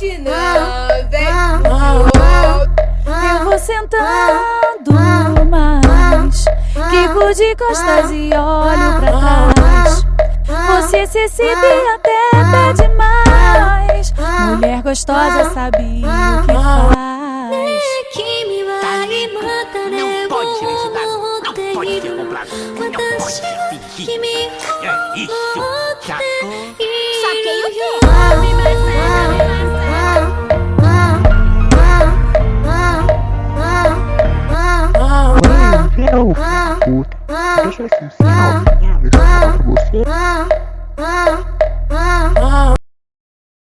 forte não, vem Eu vou sentando mais, quico de costas e olho pra trás. Você se exibe até pede mais. Mulher gostosa sabe o que faz. Não pode ser excitado, não pode ser comprado, não pode fingido. É isso? Saquei o quê? Não, puta. Deixa eu assim, ó. Você.